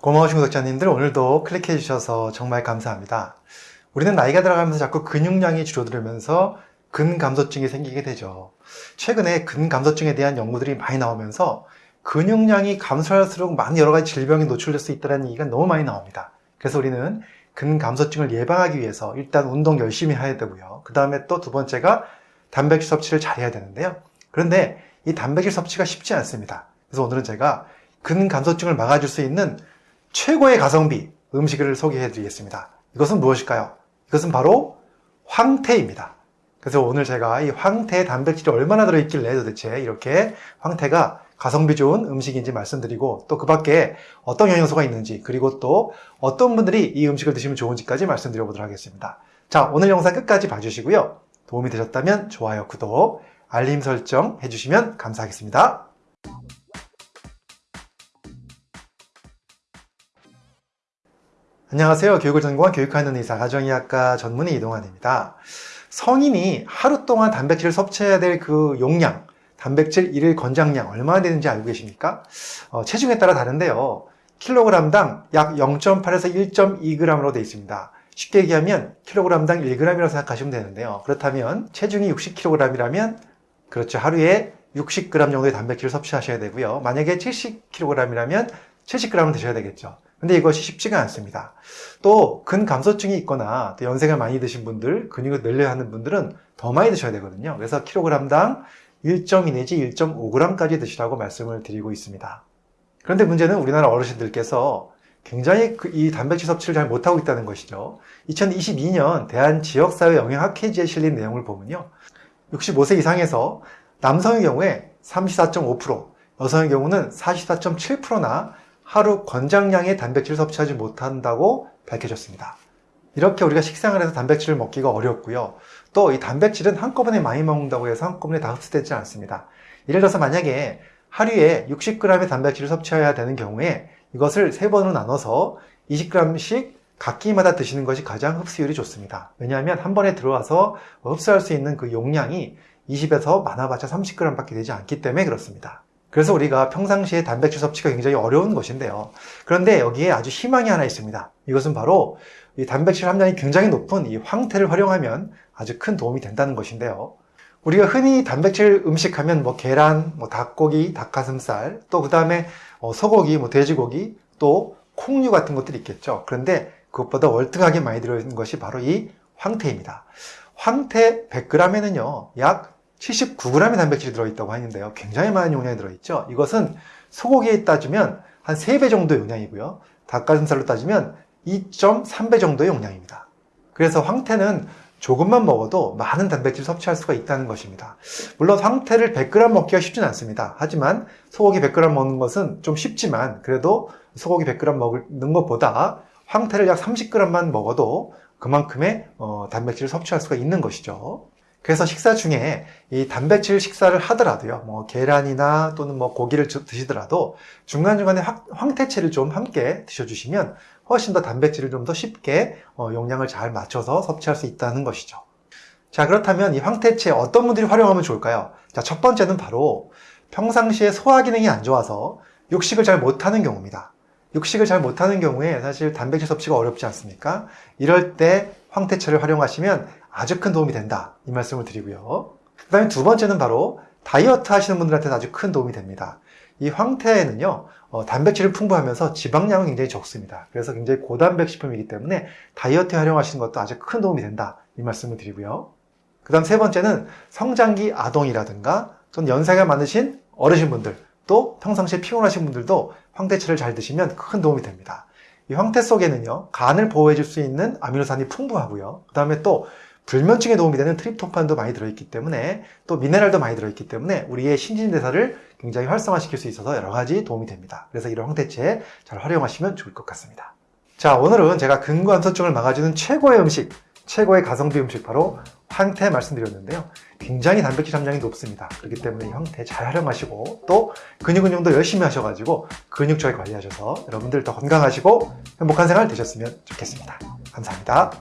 고마우신 구독자님들 오늘도 클릭해 주셔서 정말 감사합니다. 우리는 나이가 들어가면서 자꾸 근육량이 줄어들면서 근감소증이 생기게 되죠. 최근에 근감소증에 대한 연구들이 많이 나오면서 근육량이 감소할수록 많은 여러 가지 질병에 노출될 수 있다는 얘기가 너무 많이 나옵니다. 그래서 우리는 근감소증을 예방하기 위해서 일단 운동 열심히 해야 되고요. 그 다음에 또 두 번째가 단백질 섭취를 잘해야 되는데요. 그런데 이 단백질 섭취가 쉽지 않습니다. 그래서 오늘은 제가 근감소증을 막아줄 수 있는 최고의 가성비 음식을 소개해 드리겠습니다. 이것은 무엇일까요? 이것은 바로 황태입니다. 그래서 오늘 제가 이 황태 단백질이 얼마나 들어있길래 도대체 이렇게 황태가 가성비 좋은 음식인지 말씀드리고 또 그 밖에 어떤 영양소가 있는지 그리고 또 어떤 분들이 이 음식을 드시면 좋은지까지 말씀드려 보도록 하겠습니다. 자 오늘 영상 끝까지 봐주시고요. 도움이 되셨다면 좋아요, 구독, 알림 설정 해주시면 감사하겠습니다. 안녕하세요. 교육을 전공한 교육하는 의사 가정의학과 전문의 이동환입니다. 성인이 하루 동안 단백질을 섭취해야 될 그 용량, 단백질 일일 권장량 얼마나 되는지 알고 계십니까? 어, 체중에 따라 다른데요. 킬로그램당 약 0.8에서 1.2g으로 되어 있습니다. 쉽게 얘기하면 킬로그램당 1g이라고 생각하시면 되는데요. 그렇다면 체중이 60kg이라면 그렇죠. 하루에 60g 정도의 단백질을 섭취하셔야 되고요. 만약에 70kg이라면 70g을 드셔야 되겠죠. 근데 이것이 쉽지가 않습니다. 또 근감소증이 있거나 또 연세가 많이 드신 분들, 근육을 늘려야 하는 분들은 더 많이 드셔야 되거든요. 그래서 킬로그램당 1.2 내지 1.5g까지 드시라고 말씀을 드리고 있습니다. 그런데 문제는 우리나라 어르신들께서 굉장히 그이 단백질 섭취를 잘 못하고 있다는 것이죠. 2022년 대한지역사회 영양학회지에 실린 내용을 보면요. 65세 이상에서 남성의 경우에 34.5%, 여성의 경우는 44.7%나 하루 권장량의 단백질을 섭취하지 못한다고 밝혀졌습니다. 이렇게 우리가 식상을 해서 단백질을 먹기가 어렵고요. 또 이 단백질은 한꺼번에 많이 먹는다고 해서 한꺼번에 다 흡수되지 않습니다. 예를 들어서 만약에 하루에 60g의 단백질을 섭취해야 되는 경우에 이것을 세 번으로 나눠서 20g씩 각기마다 드시는 것이 가장 흡수율이 좋습니다. 왜냐하면 한 번에 들어와서 흡수할 수 있는 그 용량이 20에서 많아봤자 30g 밖에 되지 않기 때문에 그렇습니다. 그래서 우리가 평상시에 단백질 섭취가 굉장히 어려운 것인데요. 그런데 여기에 아주 희망이 하나 있습니다. 이것은 바로 이 단백질 함량이 굉장히 높은 이 황태를 활용하면 아주 큰 도움이 된다는 것인데요. 우리가 흔히 단백질 음식 하면 뭐 계란, 뭐 닭고기, 닭가슴살, 또 그 다음에 어, 소고기, 뭐 돼지고기, 또 콩류 같은 것들이 있겠죠. 그런데 그것보다 월등하게 많이 들어있는 것이 바로 이 황태입니다. 황태 100g에는요, 약 79g의 단백질이 들어있다고 하는데요. 굉장히 많은 용량이 들어있죠. 이것은 소고기에 따지면 한 3배 정도의 용량이고요. 닭가슴살로 따지면 2.3배 정도의 용량입니다. 그래서 황태는 조금만 먹어도 많은 단백질 섭취할 수가 있다는 것입니다. 물론 황태를 100g 먹기가 쉽진 않습니다. 하지만 소고기 100g 먹는 것은 좀 쉽지만 그래도 소고기 100g 먹는 것보다 황태를 약 30g만 먹어도 그만큼의 어, 단백질을 섭취할 수가 있는 것이죠. 그래서 식사 중에 이 단백질 식사를 하더라도요, 뭐 계란이나 또는 뭐 고기를 드시더라도 중간중간에 황태채를 좀 함께 드셔주시면 훨씬 더 단백질을 좀 더 쉽게 어, 용량을 잘 맞춰서 섭취할 수 있다는 것이죠. 자, 그렇다면 이 황태채 어떤 분들이 활용하면 좋을까요? 자, 첫 번째는 바로 평상시에 소화 기능이 안 좋아서 육식을 잘 못하는 경우입니다. 육식을 잘 못하는 경우에 사실 단백질 섭취가 어렵지 않습니까? 이럴 때 황태채를 활용하시면 아주 큰 도움이 된다. 이 말씀을 드리고요. 그 다음에 두 번째는 바로 다이어트 하시는 분들한테 아주 큰 도움이 됩니다. 이 황태에는요 어, 단백질을 풍부하면서 지방량은 굉장히 적습니다. 그래서 굉장히 고단백 식품이기 때문에 다이어트에 활용하시는 것도 아주 큰 도움이 된다. 이 말씀을 드리고요. 그 다음 세 번째는 성장기 아동이라든가 또는 연세가 많으신 어르신분들 또 평상시에 피곤하신 분들도 황태채를 잘 드시면 큰 도움이 됩니다. 이 황태 속에는요 간을 보호해 줄 수 있는 아미노산이 풍부하고요. 그 다음에 또 불면증에 도움이 되는 트립토판도 많이 들어있기 때문에 또 미네랄도 많이 들어있기 때문에 우리의 신진대사를 굉장히 활성화시킬 수 있어서 여러 가지 도움이 됩니다. 그래서 이런 황태채 잘 활용하시면 좋을 것 같습니다. 자 오늘은 제가 근관소증을 막아주는 최고의 음식 최고의 가성비 음식 바로 황태 말씀드렸는데요. 굉장히 단백질 함량이 높습니다. 그렇기 때문에 황태 잘 활용하시고 또 근육 운동도 열심히 하셔가지고 근육 잘 관리하셔서 여러분들 더 건강하시고 행복한 생활 되셨으면 좋겠습니다. 감사합니다.